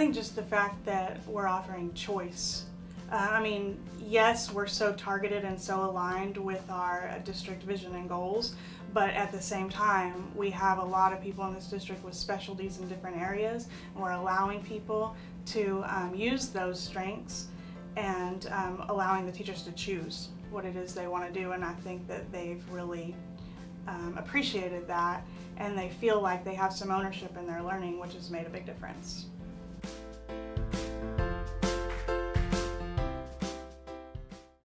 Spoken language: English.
think just the fact that we're offering choice. Uh, I mean, yes, we're so targeted and so aligned with our uh, district vision and goals, but at the same time, we have a lot of people in this district with specialties in different areas, and we're allowing people to um, use those strengths and um, allowing the teachers to choose what it is they want to do. And I think that they've really um, appreciated that, and they feel like they have some ownership in their learning, which has made a big difference.